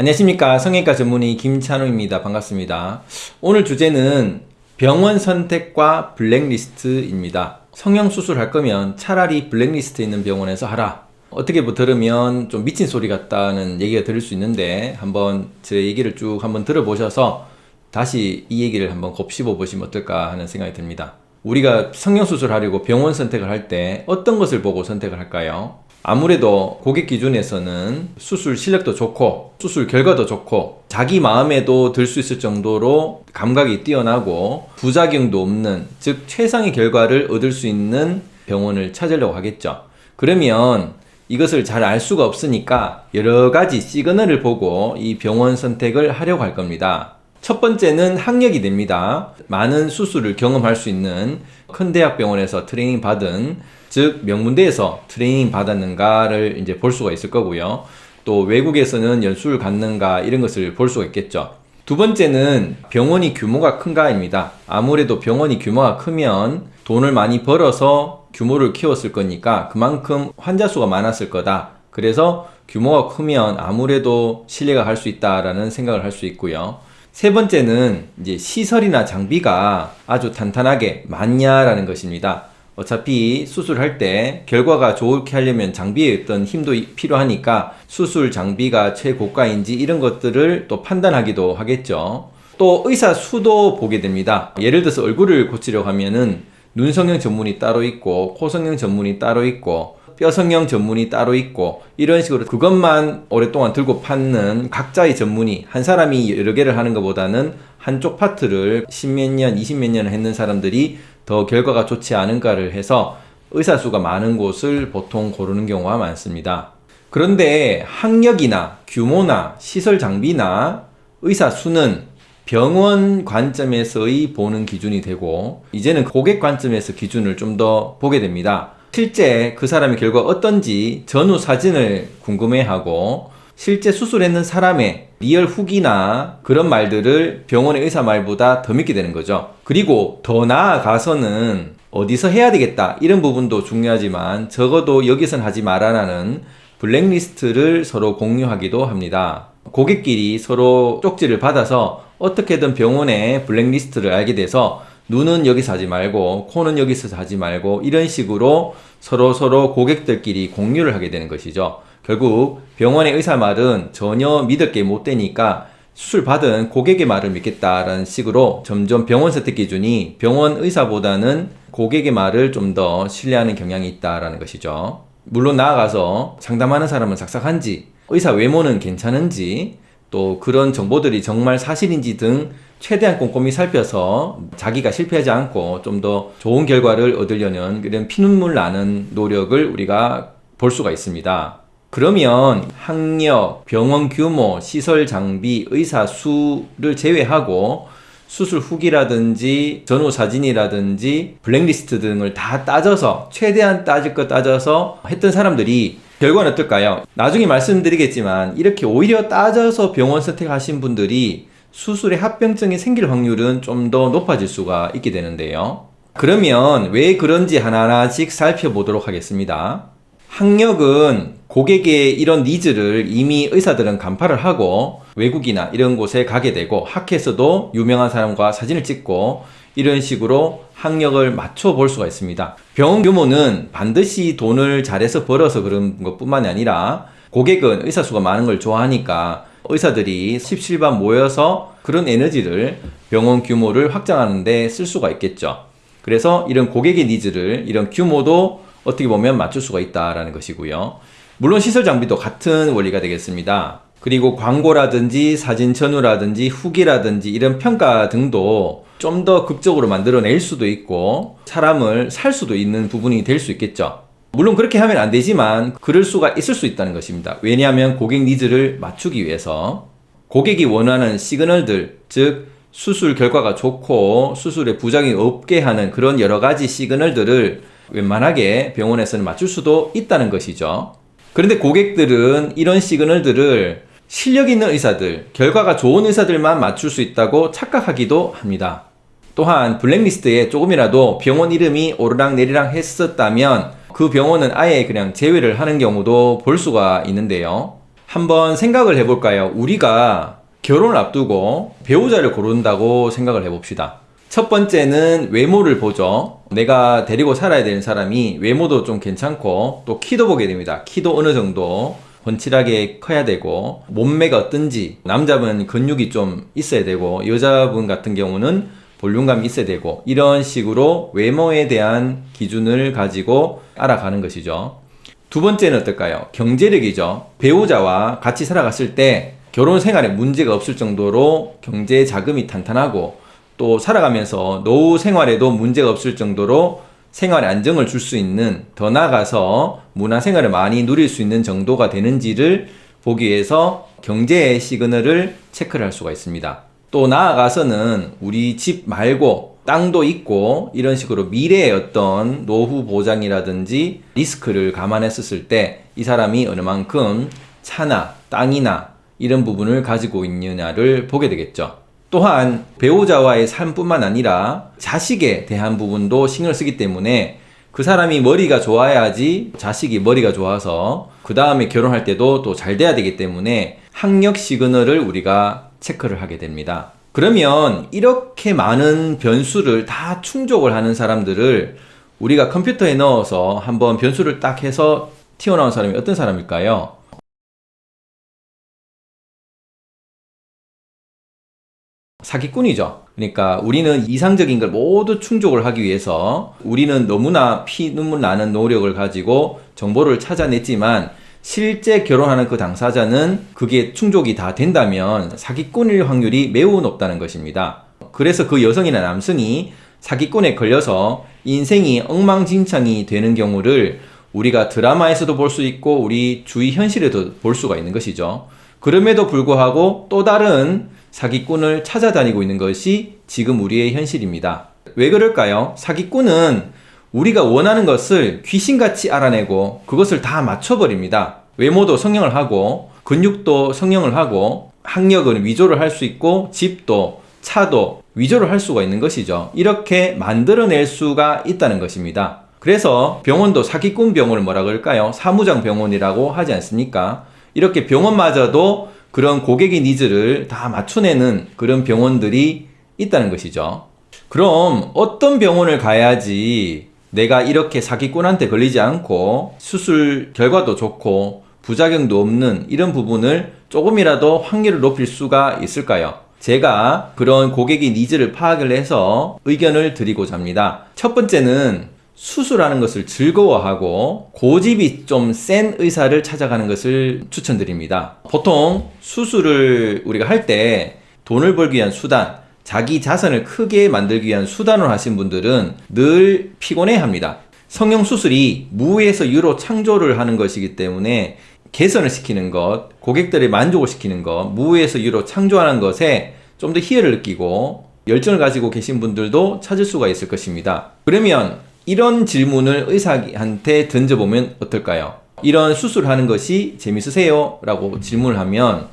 안녕하십니까. 성형외과 전문의 김찬우입니다. 반갑습니다. 오늘 주제는 병원 선택과 블랙리스트입니다. 성형수술 할 거면 차라리 블랙리스트에 있는 병원에서 하라. 어떻게 뭐 들으면 좀 미친 소리 같다는 얘기가 들을 수 있는데 한번 제 얘기를 쭉 한번 들어보셔서 다시 이 얘기를 한번 곱씹어 보시면 어떨까 하는 생각이 듭니다. 우리가 성형수술 하려고 병원 선택을 할 때 어떤 것을 보고 선택을 할까요? 아무래도 고객 기준에서는 수술 실력도 좋고 수술 결과도 좋고 자기 마음에도 들 수 있을 정도로 감각이 뛰어나고 부작용도 없는 즉 최상의 결과를 얻을 수 있는 병원을 찾으려고 하겠죠. 그러면 이것을 잘 알 수가 없으니까 여러 가지 시그널을 보고 이 병원 선택을 하려고 할 겁니다. 첫 번째는 학력이 됩니다. 많은 수술을 경험할 수 있는 큰 대학병원에서 트레이닝 받은 즉 명문대에서 트레이닝 받았는가를 이제 볼 수가 있을 거고요. 또 외국에서는 연수를 갔는가 이런 것을 볼 수가 있겠죠. 두 번째는 병원이 규모가 큰가입니다. 아무래도 병원이 규모가 크면 돈을 많이 벌어서 규모를 키웠을 거니까 그만큼 환자 수가 많았을 거다. 그래서 규모가 크면 아무래도 신뢰가 갈 수 있다라는 생각을 할 수 있고요. 세 번째는 이제 시설이나 장비가 아주 탄탄하게 많냐라는 것입니다. 어차피 수술할 때 결과가 좋게 하려면 장비에 어떤 힘도 필요하니까 수술 장비가 최고가인지 이런 것들을 또 판단하기도 하겠죠. 또 의사 수도 보게 됩니다. 예를 들어서 얼굴을 고치려고 하면은 눈 성형 전문이 따로 있고 코 성형 전문이 따로 있고 뼈 성형 전문이 따로 있고 이런 식으로 그것만 오랫동안 들고 파는 각자의 전문이 한 사람이 여러 개를 하는 것보다는 한쪽 파트를 십몇 년, 이십 몇 년을 했는 사람들이 더 결과가 좋지 않은가를 해서 의사 수가 많은 곳을 보통 고르는 경우가 많습니다. 그런데 학력이나 규모나 시설 장비나 의사 수는 병원 관점에서의 보는 기준이 되고 이제는 고객 관점에서 기준을 좀 더 보게 됩니다. 실제 그 사람의 결과 어떤지 전후 사진을 궁금해하고 실제 수술했는 사람의 real 후기나 그런 말들을 병원의 의사 말보다 더 믿게 되는 거죠. 그리고 더 나아가서는 어디서 해야 되겠다 이런 부분도 중요하지만 적어도 여기선 하지 말아라는 블랙리스트를 서로 공유하기도 합니다. 고객끼리 서로 쪽지를 받아서 어떻게든 병원의 블랙리스트를 알게 돼서 눈은 여기서 하지 말고 코는 여기서 하지 말고 이런 식으로 서로 서로 고객들끼리 공유를 하게 되는 것이죠. 결국 병원의 의사 말은 전혀 믿을 게 못 되니까 수술 받은 고객의 말을 믿겠다라는 식으로 점점 병원 선택 기준이 병원 의사보다는 고객의 말을 좀 더 신뢰하는 경향이 있다라는 것이죠. 물론 나아가서 상담하는 사람은 삭삭한지 의사 외모는 괜찮은지 또 그런 정보들이 정말 사실인지 등 최대한 꼼꼼히 살펴서 자기가 실패하지 않고 좀 더 좋은 결과를 얻으려는 그런 피눈물 나는 노력을 우리가 볼 수가 있습니다. 그러면 학력, 병원 규모, 시설 장비, 의사 수를 제외하고 수술 후기라든지 전후 사진이라든지 블랙리스트 등을 다 따져서 최대한 따질 것 따져서 했던 사람들이 결과는 어떨까요? 나중에 말씀드리겠지만 이렇게 오히려 따져서 병원 선택하신 분들이 수술에 합병증이 생길 확률은 좀 더 높아질 수가 있게 되는데요. 그러면 왜 그런지 하나하나씩 살펴보도록 하겠습니다. 학력은 고객의 이런 needs를 이미 의사들은 간파를 하고 외국이나 이런 곳에 가게 되고 학회에서도 유명한 사람과 사진을 찍고 이런 식으로 학력을 맞춰 볼 수가 있습니다. 병원 규모는 반드시 돈을 잘해서 벌어서 그런 것 뿐만이 아니라 고객은 의사 수가 많은 걸 좋아하니까 의사들이 십시일반 모여서 그런 에너지를 병원 규모를 확장하는 데 쓸 수가 있겠죠. 그래서 이런 고객의 needs를 이런 규모도 어떻게 보면 맞출 수가 있다라는 것이고요. 물론 시설 장비도 같은 원리가 되겠습니다. 그리고 광고라든지 사진 전후라든지 후기라든지 이런 평가 등도 좀 더 극적으로 만들어낼 수도 있고 사람을 살 수도 있는 부분이 될 수 있겠죠. 물론 그렇게 하면 안 되지만 그럴 수가 있을 수 있다는 것입니다. 왜냐하면 고객 needs를 맞추기 위해서 고객이 원하는 시그널들 즉 수술 결과가 좋고 수술에 부작용이 없게 하는 그런 여러 가지 시그널들을 웬만하게 병원에서는 맞출 수도 있다는 것이죠. 그런데 고객들은 이런 시그널들을 실력 있는 의사들, 결과가 좋은 의사들만 맞출 수 있다고 착각하기도 합니다. 또한 블랙리스트에 조금이라도 병원 이름이 오르락 내리락 했었다면 그 병원은 아예 그냥 제외를 하는 경우도 볼 수가 있는데요. 한번 생각을 해볼까요? 우리가 결혼을 앞두고 배우자를 고른다고 생각을 해봅시다. 첫 번째는 외모를 보죠. 내가 데리고 살아야 되는 사람이 외모도 좀 괜찮고 또 키도 보게 됩니다. 키도 어느 정도 번칠하게 커야 되고 몸매가 어떤지 남자분 근육이 좀 있어야 되고 여자분 같은 경우는 볼륨감이 있어야 되고 이런 식으로 외모에 대한 기준을 가지고 알아가는 것이죠. 두 번째는 어떨까요? 경제력이죠. 배우자와 같이 살아갔을 때 결혼 생활에 문제가 없을 정도로 경제 자금이 탄탄하고 또 살아가면서 노후 생활에도 문제가 없을 정도로 생활에 안정을 줄 수 있는 더 나아가서 문화 생활을 많이 누릴 수 있는 정도가 되는지를 보기 위해서 경제의 시그널을 체크를 할 수가 있습니다. 또 나아가서는 우리 집 말고 땅도 있고 이런 식으로 미래의 어떤 노후 보장이라든지 리스크를 감안했었을 때 이 사람이 어느 만큼 차나 땅이나 이런 부분을 가지고 있느냐를 보게 되겠죠. 또한 배우자와의 삶뿐만 아니라 자식에 대한 부분도 신경을 쓰기 때문에 그 사람이 머리가 좋아야지 자식이 머리가 좋아서 그 다음에 결혼할 때도 또 잘 돼야 되기 때문에 학력 시그널을 우리가 체크를 하게 됩니다. 그러면 이렇게 많은 변수를 다 충족을 하는 사람들을 우리가 컴퓨터에 넣어서 한번 변수를 딱 해서 튀어나온 사람이 어떤 사람일까요? 사기꾼이죠. 그러니까 우리는 이상적인 걸 모두 충족을 하기 위해서 우리는 너무나 피 눈물 나는 노력을 가지고 정보를 찾아냈지만 실제 결혼하는 그 당사자는 그게 충족이 다 된다면 사기꾼일 확률이 매우 높다는 것입니다. 그래서 그 여성이나 남성이 사기꾼에 걸려서 인생이 엉망진창이 되는 경우를 우리가 드라마에서도 볼 수 있고 우리 주위 현실에도 볼 수가 있는 것이죠. 그럼에도 불구하고 또 다른 사기꾼을 찾아다니고 있는 것이 지금 우리의 현실입니다. 왜 그럴까요? 사기꾼은 우리가 원하는 것을 귀신같이 알아내고 그것을 다 맞춰버립니다. 외모도 성형을 하고 근육도 성형을 하고 학력은 위조를 할 수 있고 집도 차도 위조를 할 수가 있는 것이죠. 이렇게 만들어낼 수가 있다는 것입니다. 그래서 병원도 사기꾼 병원을 뭐라 그럴까요? 사무장 병원이라고 하지 않습니까? 이렇게 병원마저도 그런 고객의 needs를 다 맞춰내는 그런 병원들이 있다는 것이죠. 그럼 어떤 병원을 가야지 내가 이렇게 사기꾼한테 걸리지 않고 수술 결과도 좋고 부작용도 없는 이런 부분을 조금이라도 확률을 높일 수가 있을까요? 제가 그런 고객의 needs를 파악을 해서 의견을 드리고자 합니다. 첫 번째는 수술하는 것을 즐거워하고 고집이 좀 센 의사를 찾아가는 것을 추천드립니다. 보통 수술을 우리가 할 때 돈을 벌기 위한 수단, 자기 자선을 크게 만들기 위한 수단을 하신 분들은 늘 피곤해 합니다. 성형 수술이 무에서 유로 창조를 하는 것이기 때문에 개선을 시키는 것, 고객들의 만족을 시키는 것, 무에서 유로 창조하는 것에 좀 더 희열을 느끼고 열정을 가지고 계신 분들도 찾을 수가 있을 것입니다. 그러면 이런 질문을 의사한테 던져보면 어떨까요? 이런 수술하는 것이 재밌으세요? 라고 질문을 하면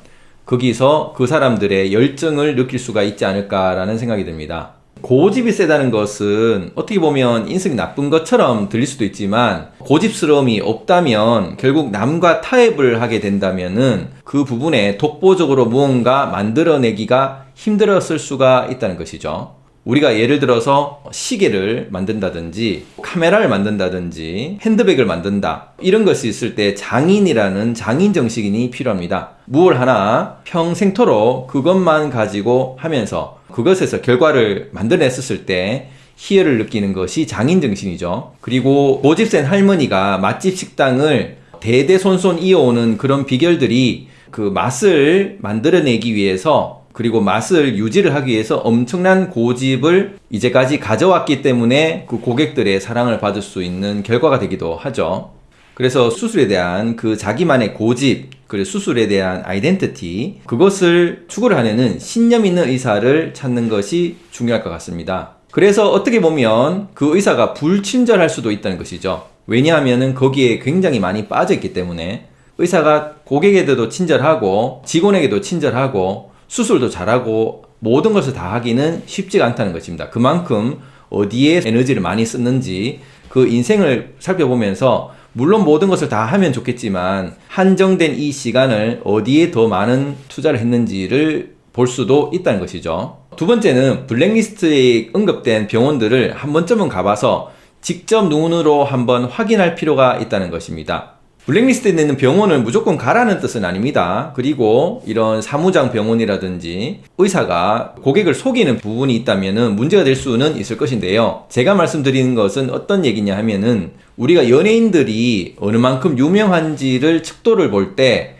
거기서 그 사람들의 열정을 느낄 수가 있지 않을까라는 생각이 듭니다. 고집이 세다는 것은 어떻게 보면 인성이 나쁜 것처럼 들릴 수도 있지만 고집스러움이 없다면 결국 남과 타협을 하게 된다면 은 그 부분에 독보적으로 무언가 만들어내기가 힘들었을 수가 있다는 것이죠. 우리가 예를 들어서 시계를 만든다든지 카메라를 만든다든지 핸드백을 만든다 이런 것이 있을 때 장인이라는 장인 정식인이 필요합니다. 무얼 하나 평생토록 그것만 가지고 하면서 그것에서 결과를 만들어냈었을 때 희열을 느끼는 것이 장인 정신이죠. 그리고 고집센 할머니가 맛집 식당을 대대손손 이어오는 그런 비결들이 그 맛을 만들어내기 위해서 그리고 맛을 유지를 하기 위해서 엄청난 고집을 이제까지 가져왔기 때문에 그 고객들의 사랑을 받을 수 있는 결과가 되기도 하죠. 그래서 수술에 대한 그 자기만의 고집, 그리고 수술에 대한 아이덴티티, 그것을 추구를 하려는 신념 있는 의사를 찾는 것이 중요할 것 같습니다. 그래서 어떻게 보면 그 의사가 불친절할 수도 있다는 것이죠. 왜냐하면 거기에 굉장히 많이 빠져있기 때문에 의사가 고객에게도 친절하고 직원에게도 친절하고 수술도 잘하고 모든 것을 다 하기는 쉽지가 않다는 것입니다. 그만큼 어디에 에너지를 많이 썼는지 그 인생을 살펴보면서 물론 모든 것을 다 하면 좋겠지만 한정된 이 시간을 어디에 더 많은 투자를 했는지를 볼 수도 있다는 것이죠. 두 번째는 블랙리스트에 언급된 병원들을 한 번쯤은 가봐서 직접 눈으로 한번 확인할 필요가 있다는 것입니다. 블랙리스트에 있는 병원을 무조건 가라는 뜻은 아닙니다. 그리고 이런 사무장 병원이라든지 의사가 고객을 속이는 부분이 있다면 문제가 될 수는 있을 것인데요. 제가 말씀드리는 것은 어떤 얘기냐 하면은 우리가 연예인들이 어느 만큼 유명한지를 측도를 볼때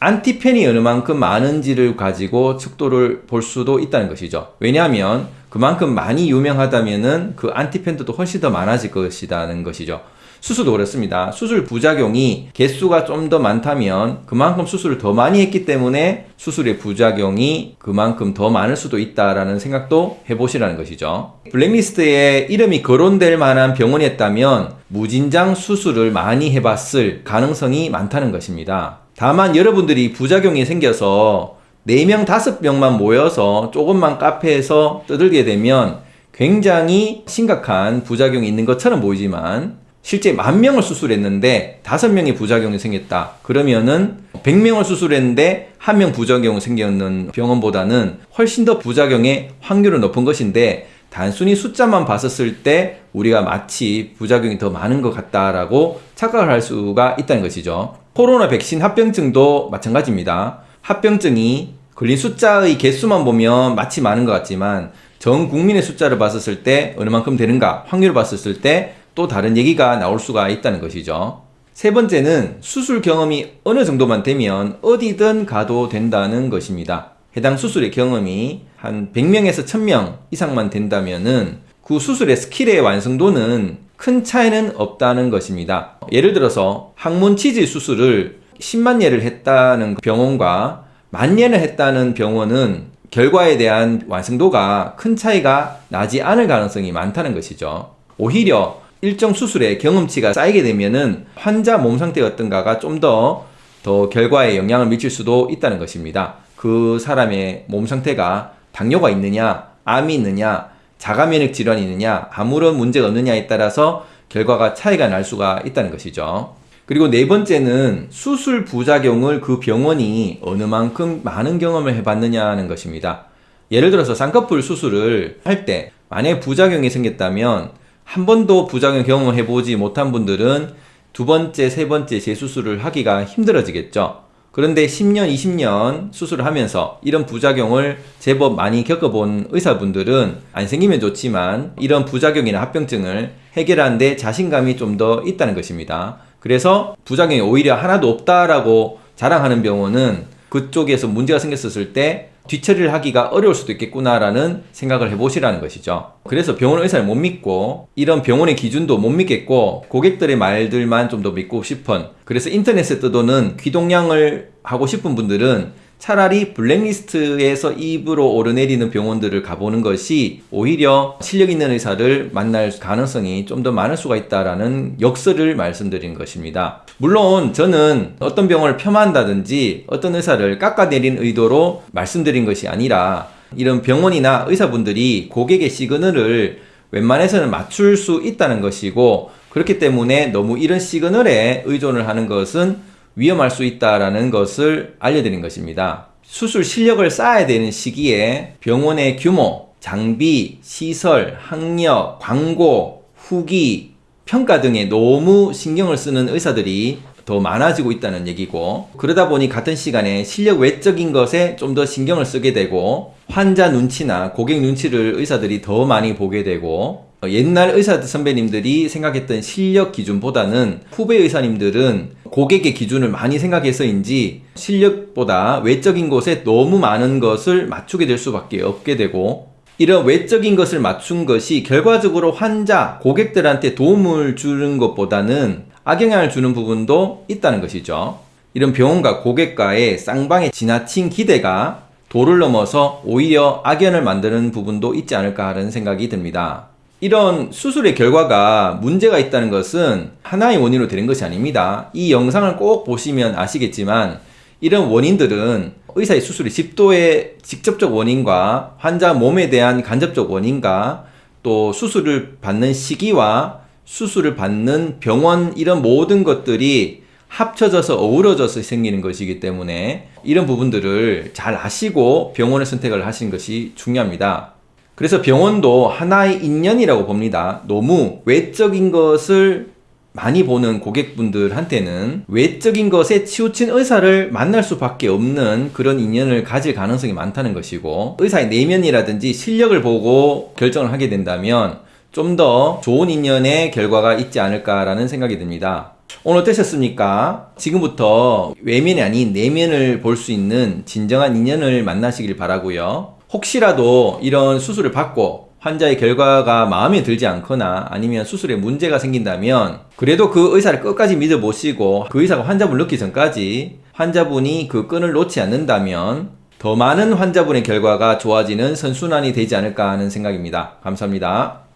안티팬이 어느 만큼 많은지를 가지고 측도를 볼 수도 있다는 것이죠. 왜냐하면 그만큼 많이 유명하다면 은 그 안티팬들도 훨씬 더 많아질 것이라는 것이죠. 수술도 그렇습니다. 수술 부작용이 개수가 좀 더 많다면 그만큼 수술을 더 많이 했기 때문에 수술의 부작용이 그만큼 더 많을 수도 있다라는 생각도 해보시라는 것이죠. 블랙리스트에 이름이 거론될 만한 병원이었다면 무진장 수술을 많이 해봤을 가능성이 많다는 것입니다. 다만 여러분들이 부작용이 생겨서 4명, 5명만 모여서 조금만 카페에서 떠들게 되면 굉장히 심각한 부작용이 있는 것처럼 보이지만 실제 만 명을 수술했는데 다섯 명의 부작용이 생겼다. 그러면은 100명을 수술했는데 한 명 부작용이 생겼는 병원보다는 훨씬 더 부작용의 확률은 높은 것인데 단순히 숫자만 봤었을 때 우리가 마치 부작용이 더 많은 것 같다라고 착각을 할 수가 있다는 것이죠. 코로나 백신 합병증도 마찬가지입니다. 합병증이 걸린 숫자의 개수만 보면 마치 많은 것 같지만 전 국민의 숫자를 봤었을 때 어느 만큼 되는가 확률을 봤었을 때 또 다른 얘기가 나올 수가 있다는 것이죠. 세 번째는 수술 경험이 어느 정도만 되면 어디든 가도 된다는 것입니다. 해당 수술의 경험이 한 100명에서 1000명 이상만 된다면 은 그 수술의 스킬의 완성도는 큰 차이는 없다는 것입니다. 예를 들어서 항문 치질 수술을 10만 예를 했다는 병원과 만 예를 했다는 병원은 결과에 대한 완성도가 큰 차이가 나지 않을 가능성이 많다는 것이죠. 오히려 일정 수술의 경험치가 쌓이게 되면은 환자 몸 상태가 어떤가가 좀더더 결과에 영향을 미칠 수도 있다는 것입니다. 그 사람의 몸 상태가 당뇨가 있느냐, 암이 있느냐, 자가 면역 질환이 있느냐, 아무런 문제가 없느냐에 따라서 결과가 차이가 날 수가 있다는 것이죠. 그리고 네 번째는 수술 부작용을 그 병원이 어느 만큼 많은 경험을 해봤느냐는 것입니다. 예를 들어서 쌍꺼풀 수술을 할 때 만약에 부작용이 생겼다면 한 번도 부작용 경험을 해보지 못한 분들은 두 번째, 세 번째 재수술을 하기가 힘들어지겠죠. 그런데 10년, 20년 수술을 하면서 이런 부작용을 제법 많이 겪어본 의사분들은 안 생기면 좋지만 이런 부작용이나 합병증을 해결하는데 자신감이 좀 더 있다는 것입니다. 그래서 부작용이 오히려 하나도 없다라고 자랑하는 병원은 그쪽에서 문제가 생겼을 때 뒤처리를 하기가 어려울 수도 있겠구나라는 생각을 해보시라는 것이죠. 그래서 병원 의사를 못 믿고 이런 병원의 기준도 못 믿겠고 고객들의 말들만 좀 더 믿고 싶은 그래서 인터넷에 떠도는 귀동량을 하고 싶은 분들은 차라리 블랙리스트에서 입으로 오르내리는 병원들을 가보는 것이 오히려 실력 있는 의사를 만날 가능성이 좀 더 많을 수가 있다라는 역설을 말씀드린 것입니다. 물론 저는 어떤 병원을 폄하한다든지 어떤 의사를 깎아내린 의도로 말씀드린 것이 아니라 이런 병원이나 의사분들이 고객의 시그널을 웬만해서는 맞출 수 있다는 것이고 그렇기 때문에 너무 이런 시그널에 의존을 하는 것은 위험할 수 있다라는 것을 알려드린 것입니다. 수술 실력을 쌓아야 되는 시기에 병원의 규모, 장비, 시설, 학력, 광고, 후기, 평가 등에 너무 신경을 쓰는 의사들이 더 많아지고 있다는 얘기고 그러다 보니 같은 시간에 실력 외적인 것에 좀 더 신경을 쓰게 되고 환자 눈치나 고객 눈치를 의사들이 더 많이 보게 되고 옛날 의사 선배님들이 생각했던 실력 기준보다는 후배 의사님들은 고객의 기준을 많이 생각해서인지 실력보다 외적인 것에 너무 많은 것을 맞추게 될 수밖에 없게 되고 이런 외적인 것을 맞춘 것이 결과적으로 환자, 고객들한테 도움을 주는 것보다는 악영향을 주는 부분도 있다는 것이죠. 이런 병원과 고객과의 쌍방의 지나친 기대가 도를 넘어서 오히려 악연을 만드는 부분도 있지 않을까 하는 생각이 듭니다. 이런 수술의 결과가 문제가 있다는 것은 하나의 원인으로 되는 것이 아닙니다. 이 영상을 꼭 보시면 아시겠지만 이런 원인들은 의사의 수술의 집도의 직접적 원인과 환자 몸에 대한 간접적 원인과 또 수술을 받는 시기와 수술을 받는 병원 이런 모든 것들이 합쳐져서 어우러져서 생기는 것이기 때문에 이런 부분들을 잘 아시고 병원을 선택을 하시는 것이 중요합니다. 그래서 병원도 하나의 인연이라고 봅니다. 너무 외적인 것을 많이 보는 고객분들한테는 외적인 것에 치우친 의사를 만날 수밖에 없는 그런 인연을 가질 가능성이 많다는 것이고 의사의 내면이라든지 실력을 보고 결정을 하게 된다면 좀 더 좋은 인연의 결과가 있지 않을까라는 생각이 듭니다. 오늘 어떠셨습니까? 지금부터 외면이 아닌 내면을 볼 수 있는 진정한 인연을 만나시길 바라고요. 혹시라도 이런 수술을 받고 환자의 결과가 마음에 들지 않거나 아니면 수술에 문제가 생긴다면 그래도 그 의사를 끝까지 믿어보시고 그 의사가 환자분을 넣기 전까지 환자분이 그 끈을 놓지 않는다면 더 많은 환자분의 결과가 좋아지는 선순환이 되지 않을까 하는 생각입니다. 감사합니다.